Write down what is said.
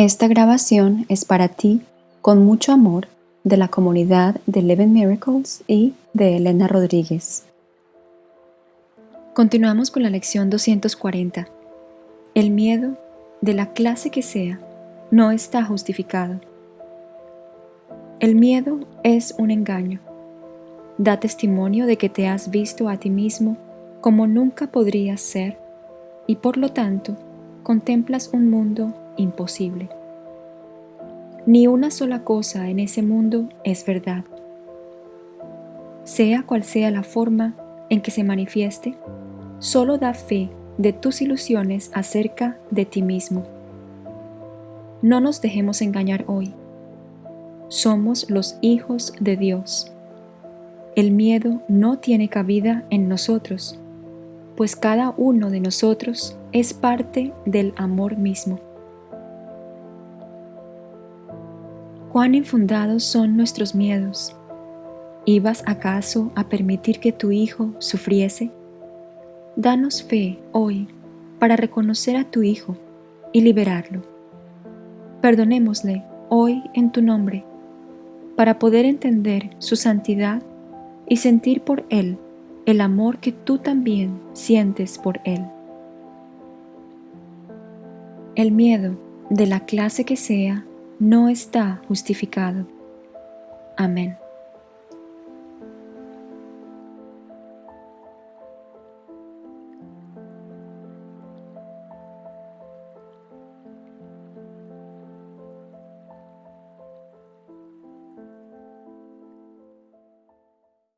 Esta grabación es para ti con mucho amor de la comunidad de Eleven Miracles y de Elena Rodríguez. Continuamos con la lección 240. El miedo, de la clase que sea, no está justificado. El miedo es un engaño. Da testimonio de que te has visto a ti mismo como nunca podrías ser y por lo tanto contemplas un mundo imposible. Ni una sola cosa en ese mundo es verdad. Sea cual sea la forma en que se manifieste, solo da fe de tus ilusiones acerca de ti mismo. No nos dejemos engañar hoy. Somos los hijos de Dios. El miedo no tiene cabida en nosotros, pues cada uno de nosotros es parte del amor mismo. ¿Cuán infundados son nuestros miedos? ¿Ibas acaso a permitir que tu hijo sufriese? Danos fe hoy para reconocer a tu hijo y liberarlo. Perdonémosle hoy en tu nombre para poder entender su santidad y sentir por él el amor que tú también sientes por él. El miedo, de la clase que sea, no está justificado. Amén.